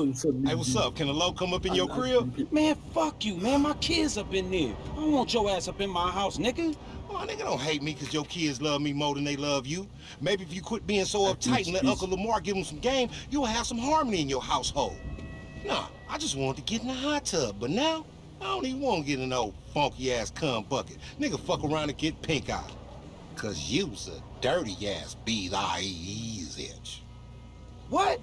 Hey, what's up? Can a low come up in your crib? Man, fuck you, man. My kids up in there. I don't want your ass up in my house, nigga. Oh, nigga don't hate me because your kids love me more than they love you. Maybe if you quit being so uptight and let Uncle Lamar give them some game, you'll have some harmony in your household. Nah, I just wanted to get in the hot tub, but now, I don't even want to get in an old funky-ass cum bucket. Nigga fuck around and get pink eye. Cause you's a dirty-ass B-I-E-Z. What?